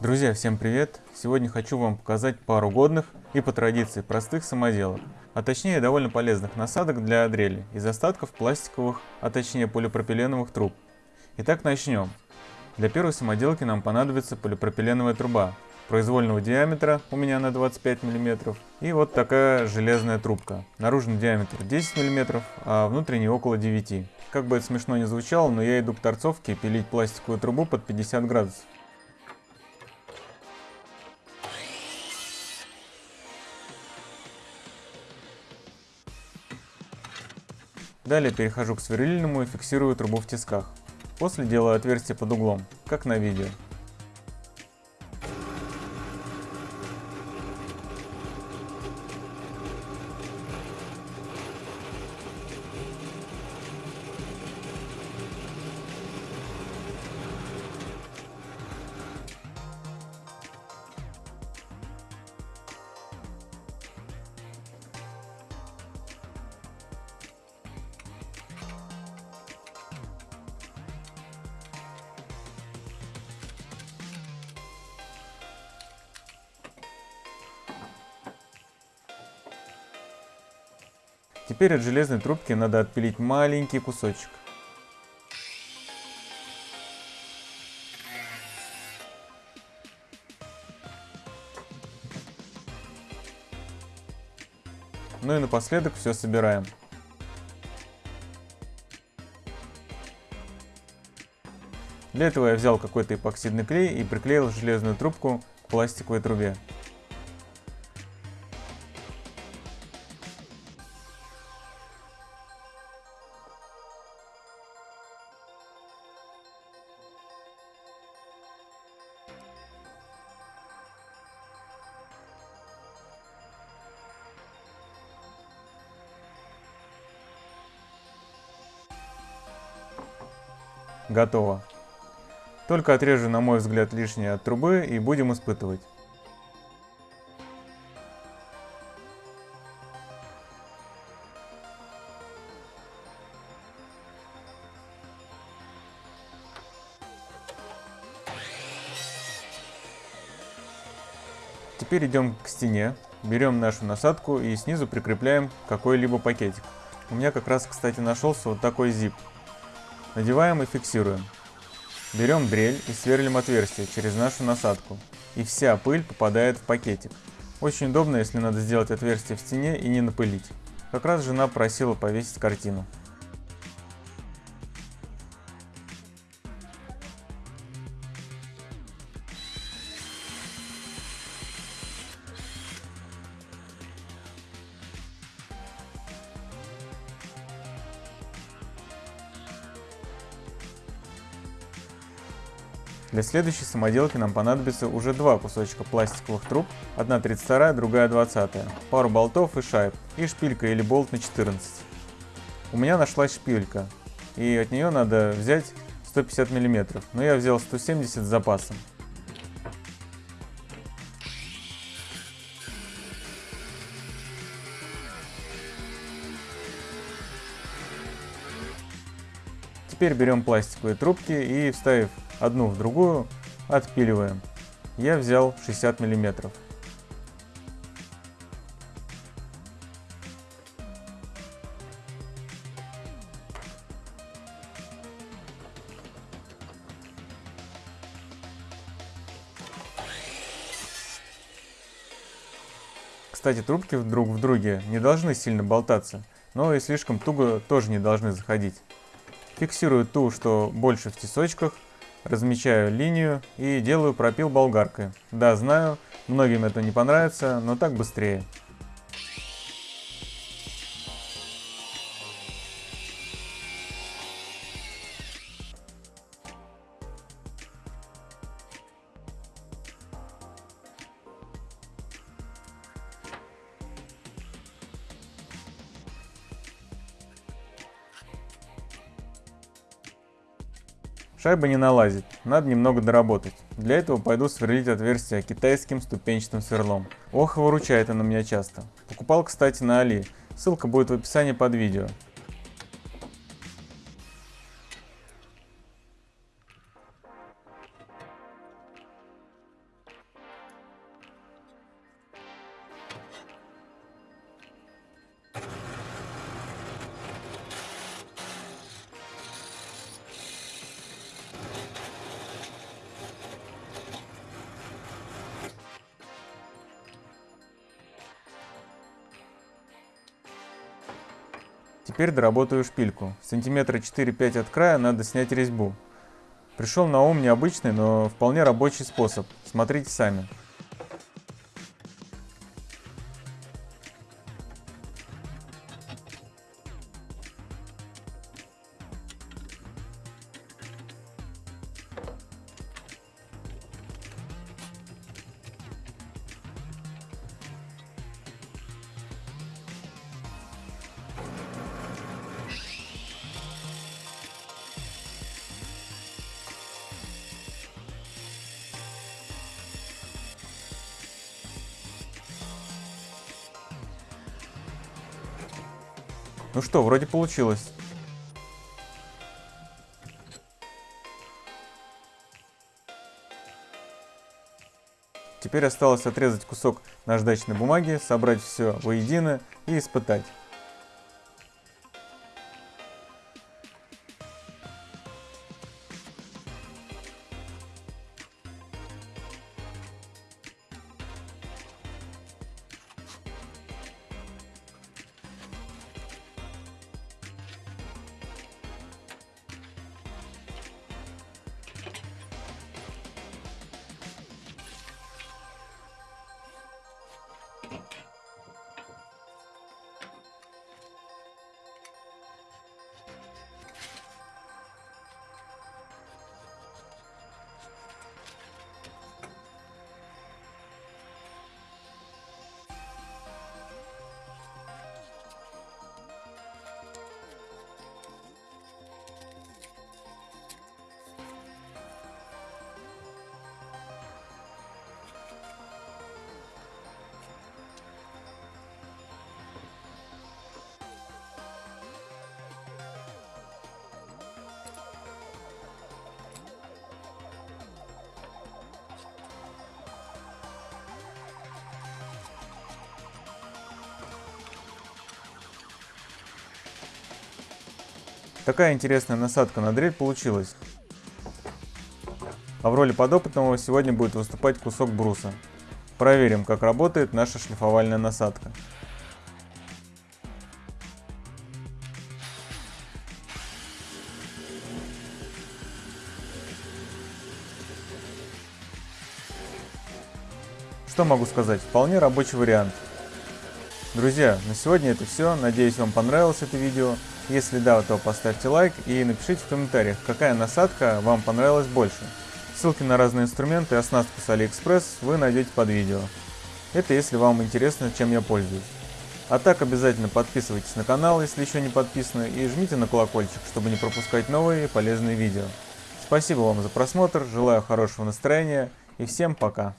Друзья, всем привет! Сегодня хочу вам показать пару годных и по традиции простых самоделок, а точнее довольно полезных насадок для дрели из остатков пластиковых, а точнее полипропиленовых труб. Итак, начнем. Для первой самоделки нам понадобится полипропиленовая труба произвольного диаметра, у меня на 25 мм, и вот такая железная трубка. Наружный диаметр 10 мм, а внутренний около 9 Как бы это смешно не звучало, но я иду к торцовке пилить пластиковую трубу под 50 градусов. Далее перехожу к сверлильному и фиксирую трубу в тисках. После делаю отверстие под углом, как на видео. Теперь от железной трубки надо отпилить маленький кусочек. Ну и напоследок все собираем. Для этого я взял какой-то эпоксидный клей и приклеил железную трубку к пластиковой трубе. Готово. Только отрежу, на мой взгляд, лишнее от трубы и будем испытывать. Теперь идем к стене, берем нашу насадку и снизу прикрепляем какой-либо пакетик. У меня как раз, кстати, нашелся вот такой зип. Надеваем и фиксируем. Берем дрель и сверлим отверстие через нашу насадку. И вся пыль попадает в пакетик. Очень удобно, если надо сделать отверстие в стене и не напылить. Как раз жена просила повесить картину. Для следующей самоделки нам понадобится уже два кусочка пластиковых труб, одна 32, другая 20, пару болтов и шайб, и шпилька или болт на 14. У меня нашлась шпилька, и от нее надо взять 150 мм, но я взял 170 с запасом. Теперь берем пластиковые трубки и, вставив одну в другую, отпиливаем. Я взял 60 миллиметров. Кстати, трубки друг в друге не должны сильно болтаться, но и слишком туго тоже не должны заходить. Фиксирую ту, что больше в тесочках, размечаю линию и делаю пропил болгаркой. Да, знаю, многим это не понравится, но так быстрее. Шайба не налазит, надо немного доработать. Для этого пойду сверлить отверстие китайским ступенчатым сверлом. Ох, выручает она меня часто. Покупал, кстати, на Али. Ссылка будет в описании под видео. Теперь доработаю шпильку. Сантиметра 4-5 от края надо снять резьбу. Пришел на ум необычный, но вполне рабочий способ. Смотрите сами. Ну что, вроде получилось. Теперь осталось отрезать кусок наждачной бумаги, собрать все воедино и испытать. Такая интересная насадка на дрель получилась. А в роли подопытного сегодня будет выступать кусок бруса. Проверим, как работает наша шлифовальная насадка. Что могу сказать? Вполне рабочий вариант. Друзья, на сегодня это все. Надеюсь, вам понравилось это видео. Если да, то поставьте лайк и напишите в комментариях, какая насадка вам понравилась больше. Ссылки на разные инструменты и оснастку с AliExpress вы найдете под видео. Это если вам интересно, чем я пользуюсь. А так обязательно подписывайтесь на канал, если еще не подписаны, и жмите на колокольчик, чтобы не пропускать новые полезные видео. Спасибо вам за просмотр, желаю хорошего настроения и всем пока!